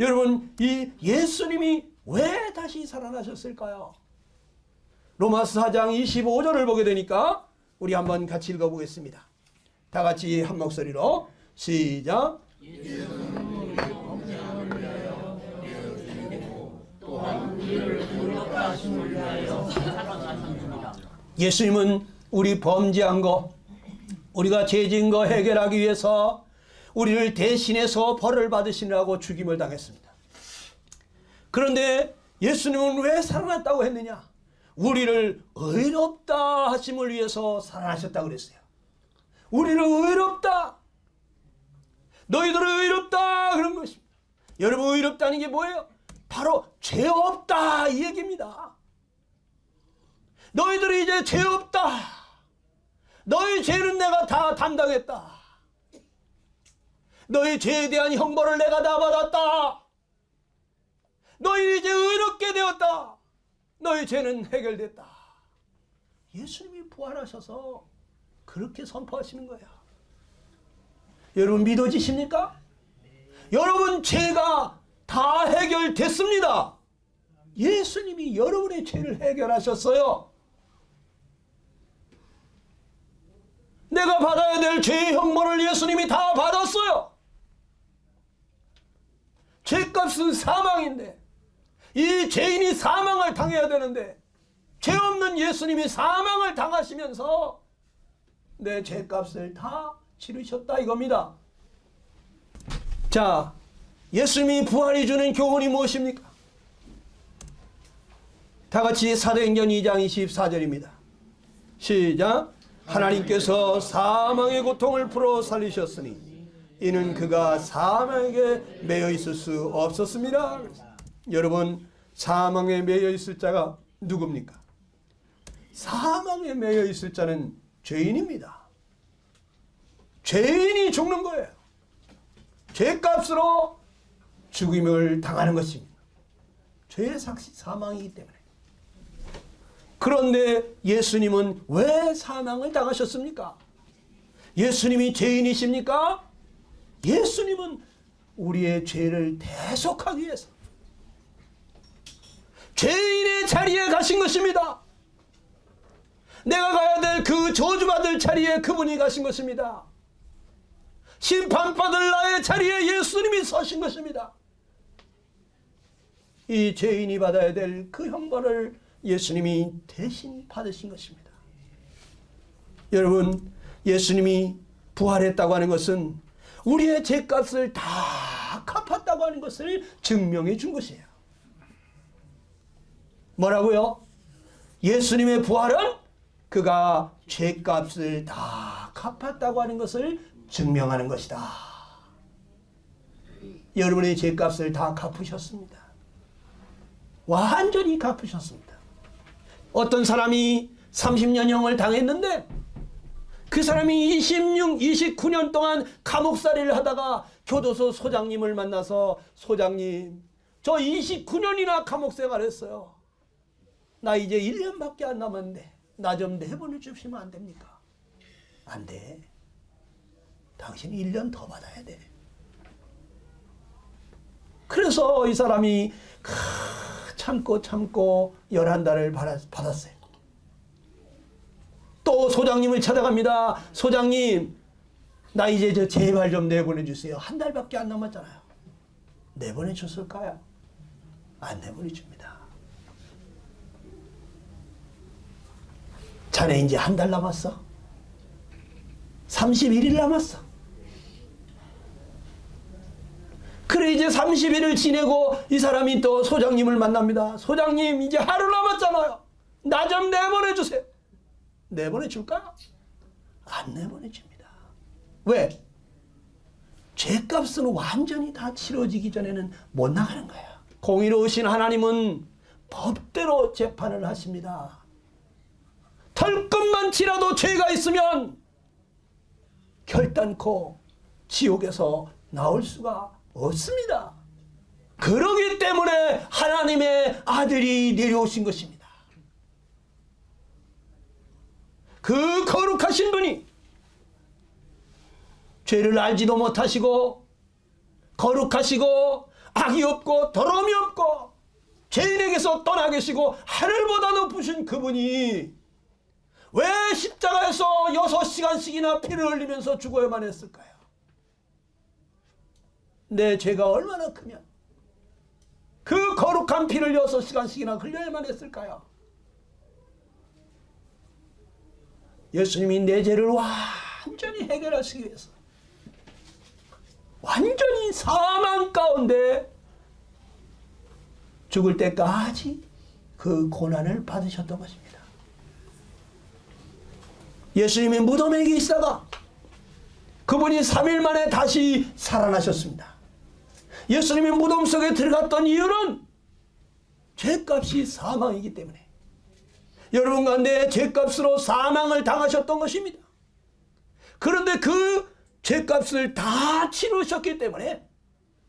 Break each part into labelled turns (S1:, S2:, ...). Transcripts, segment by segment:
S1: 여러분 이 예수님이 왜 다시 살아나셨을까요? 로마서 4장 25절을 보게 되니까 우리 한번 같이 읽어보겠습니다. 다 같이 한 목소리로 시작. 예수님은 우리 범죄한 거, 우리가 죄진 거 해결하기 위해서 우리를 대신해서 벌을 받으시느라고 죽임을 당했습니다. 그런데 예수님은 왜 살아났다고 했느냐? 우리를 의롭다 하심을 위해서 살아나셨다고 그랬어요. 우리를 의롭다. 너희들을 의롭다 그런 것입니다. 여러분 의롭다는 게 뭐예요? 바로 죄 없다 이 얘기입니다. 너희들이 이제 죄 없다. 너희 죄는 내가 다 담당했다. 너희 죄에 대한 형벌을 내가 다 받았다. 너희 이제 의롭게 되었다. 너희 죄는 해결됐다. 예수님이 부활하셔서 그렇게 선포하시는 거야. 여러분 믿어지십니까? 여러분 죄가 다 해결됐습니다. 예수님이 여러분의 죄를 해결하셨어요. 내가 받아야 될 죄의 형벌을 예수님이 다 받았어요. 죄값은 사망인데 이 죄인이 사망을 당해야 되는데 죄 없는 예수님이 사망을 당하시면서 내 죄값을 다 치르셨다 이겁니다. 자, 예수님이 부활이 주는 교훈이 무엇입니까? 다 같이 사도행전 2장 24절입니다. 시작. 하나님께서 사망의 고통을 풀어 살리셨으니 이는 그가 사망에게 매여 있을 수 없었습니다. 여러분 사망에 매여 있을 자가 누굽니까? 사망에 매여 있을 자는 죄인입니다. 죄인이 죽는 거예요. 죄값으로 죽임을 당하는 것입니다. 죄의 삭시 사망이기 때문에. 그런데 예수님은 왜 사망을 당하셨습니까? 예수님이 죄인이십니까? 예수님은 우리의 죄를 대속하기 위해서 죄인의 자리에 가신 것입니다. 내가 가야 될 그 저주받을 자리에 그분이 가신 것입니다. 심판받을 나의 자리에 예수님이 서신 것입니다. 이 죄인이 받아야 될 그 형벌을 예수님이 대신 받으신 것입니다. 여러분 예수님이 부활했다고 하는 것은 우리의 죄값을 다 갚았다고 하는 것을 증명해 준 것이에요. 뭐라고요? 예수님의 부활은 그가 죄값을 다 갚았다고 하는 것을 증명하는 것이다. 여러분의 죄값을 다 갚으셨습니다. 완전히 갚으셨습니다. 어떤 사람이 30년형을 당했는데 그 사람이 26, 29년 동안 감옥살이를 하다가 교도소 소장님을 만나서 소장님 저 29년이나 감옥 생활했어요. 나 이제 1년밖에 안 남았는데 나 좀 내보내 주시면 안 됩니까? 안 돼. 당신 1년 더 받아야 돼. 그래서 이 사람이 참고 참고 11달을 받았어요. 또 소장님을 찾아갑니다. 소장님 나 이제 저 제발 좀 내보내 주세요. 한 달밖에 안 남았잖아요. 내보내 줬을까요? 안 내보내 줍니다. 자네 이제 한 달 남았어. 31일 남았어. 그래 이제 30일을 지내고 이 사람이 또 소장님을 만납니다. 소장님 이제 하루 남았잖아요. 나 좀 내보내 주세요. 내보내 줄까? 안 내보내 줍니다. 왜? 죄값은 완전히 다 치러지기 전에는 못 나가는 거예요. 공의로우신 하나님은 법대로 재판을 하십니다. 털끝만 치라도 죄가 있으면 결단코 지옥에서 나올 수가 없습니다. 그러기 때문에 하나님의 아들이 내려오신 것입니다. 그 거룩하신 분이 죄를 알지도 못하시고 거룩하시고 악이 없고 더러움이 없고 죄인에게서 떠나 계시고 하늘보다 높으신 그분이 왜 십자가에서 여섯 시간씩이나 피를 흘리면서 죽어야만 했을까요? 내 죄가 얼마나 크면 그 거룩한 피를 여섯 시간씩이나 흘려야만 했을까요? 예수님이 내 죄를 완전히 해결하시기 위해서 완전히 사망 가운데 죽을 때까지 그 고난을 받으셨던 것입니다. 예수님이 무덤에 계시다가 그분이 3일 만에 다시 살아나셨습니다. 예수님이 무덤 속에 들어갔던 이유는 죄값이 사망이기 때문에 여러분과 내 죄값으로 사망을 당하셨던 것입니다. 그런데 그 죄값을 다 치르셨기 때문에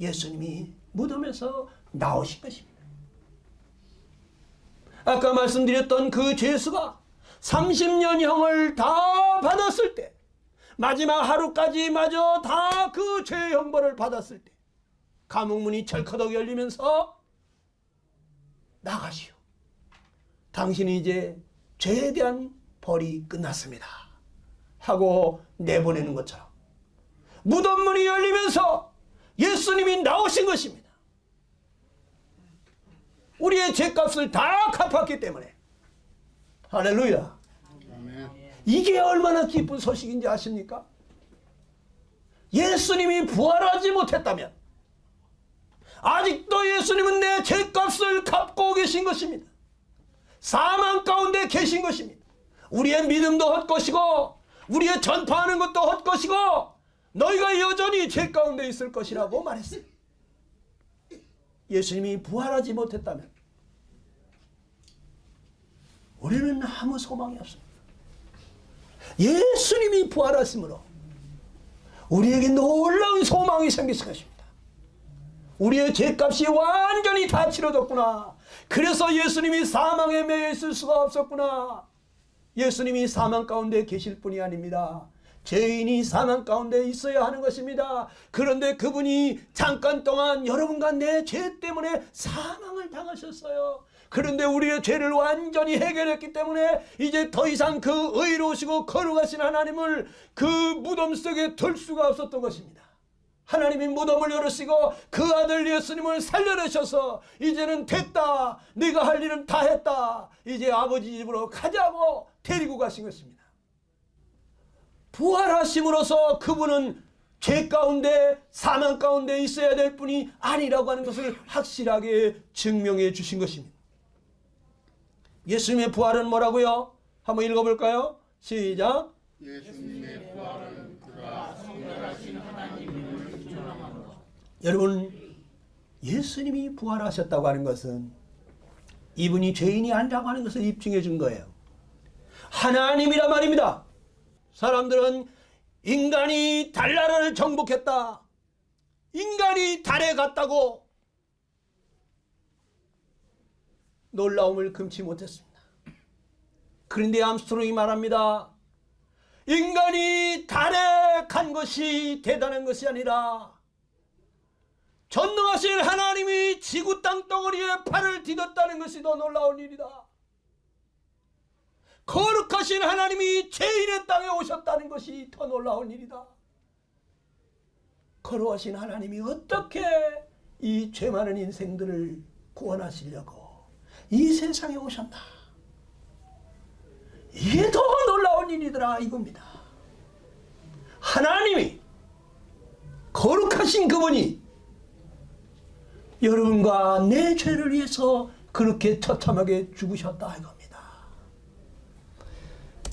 S1: 예수님이 무덤에서 나오신 것입니다. 아까 말씀드렸던 그 죄수가 30년형을 다 받았을 때 마지막 하루까지 마저 다 그 죄의 형벌을 받았을 때 감옥문이 철커덕 열리면서 나가시오. 당신이 이제 죄에 대한 벌이 끝났습니다. 하고 내보내는 것처럼 무덤 문이 열리면서 예수님이 나오신 것입니다. 우리의 죄값을 다 갚았기 때문에 할렐루야. 이게 얼마나 기쁜 소식인지 아십니까? 예수님이 부활하지 못했다면 아직도 예수님은 내 죄값을 갚고 계신 것입니다. 사망 가운데 계신 것입니다. 우리의 믿음도 헛것이고 우리의 전파하는 것도 헛것이고 너희가 여전히 죄 가운데 있을 것이라고 말했어요. 예수님이 부활하지 못했다면 우리는 아무 소망이 없습니다. 예수님이 부활하심으로 우리에게 놀라운 소망이 생겼을 것입니다. 우리의 죄값이 완전히 다 치러졌구나. 그래서 예수님이 사망에 매여 있을 수가 없었구나. 예수님이 사망 가운데 계실 뿐이 아닙니다. 죄인이 사망 가운데 있어야 하는 것입니다. 그런데 그분이 잠깐 동안 여러분과 내 죄 때문에 사망을 당하셨어요. 그런데 우리의 죄를 완전히 해결했기 때문에 이제 더 이상 그 의로우시고 거룩하신 하나님을 그 무덤 속에 둘 수가 없었던 것입니다. 하나님이 무덤을 열으시고 그 아들 예수님을 살려내셔서 이제는 됐다. 네가 할 일은 다 했다. 이제 아버지 집으로 가자고 데리고 가신 것입니다. 부활하심으로써 그분은 죄 가운데 사망 가운데 있어야 될 뿐이 아니라고 하는 것을 확실하게 증명해 주신 것입니다. 예수님의 부활은 뭐라고요? 한번 읽어볼까요? 시작.
S2: 예수님의 부활은
S1: 여러분 예수님이 부활하셨다고 하는 것은 이분이 죄인이 아니라고 하는 것을 입증해 준 거예요. 하나님이란 말입니다. 사람들은 인간이 달나라를 정복했다. 인간이 달에 갔다고 놀라움을 금치 못했습니다. 그런데 암스트롱이 말합니다. 인간이 달에 간 것이 대단한 것이 아니라 전능하신 하나님이 지구 땅 덩어리에 팔을 디뎠다는 것이 더 놀라운 일이다. 거룩하신 하나님이 죄인의 땅에 오셨다는 것이 더 놀라운 일이다. 거룩하신 하나님이 어떻게 이 죄 많은 인생들을 구원하시려고 이 세상에 오셨나. 이게 더 놀라운 일이더라 이겁니다. 하나님이 거룩하신 그분이 여러분과 내 죄를 위해서 그렇게 처참하게 죽으셨다 이겁니다.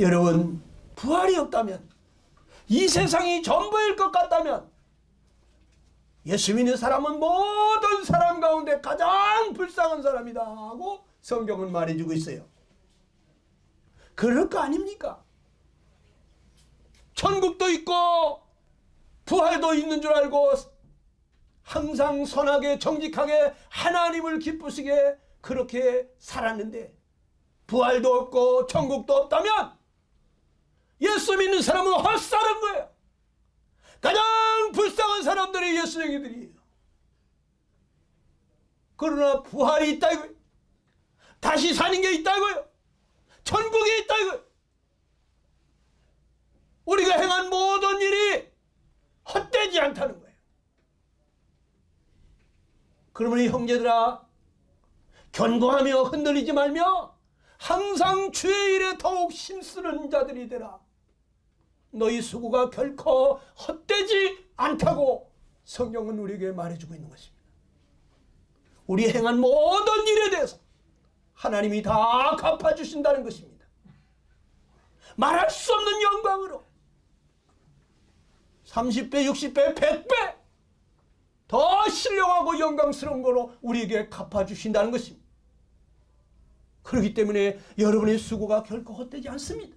S1: 여러분 부활이 없다면 이 세상이 전부일 것 같다면 예수 믿는 사람은 모든 사람 가운데 가장 불쌍한 사람이다 하고 성경은 말해주고 있어요. 그럴 거 아닙니까? 천국도 있고 부활도 있는 줄 알고 항상 선하게 정직하게 하나님을 기쁘시게 그렇게 살았는데 부활도 없고 천국도 없다면 예수 믿는 사람은 헛살은 거예요. 가장 불쌍한 사람들이 예수 얘기들이에요. 그러나 부활이 있다 이거예요. 다시 사는 게 있다 이거예요. 천국이 있다 이거예요. 우리가 행한 모든 일이 헛되지 않다는 거예요. 그러므로 형제들아 견고하며 흔들리지 말며 항상 주의 일에 더욱 힘쓰는 자들이 되라. 너희 수고가 결코 헛되지 않다고 성경은 우리에게 말해주고 있는 것입니다. 우리 행한 모든 일에 대해서 하나님이 다 갚아주신다는 것입니다. 말할 수 없는 영광으로 30배, 60배, 100배 더 신령하고 영광스러운 거로 우리에게 갚아주신다는 것입니다. 그렇기 때문에 여러분의 수고가 결코 헛되지 않습니다.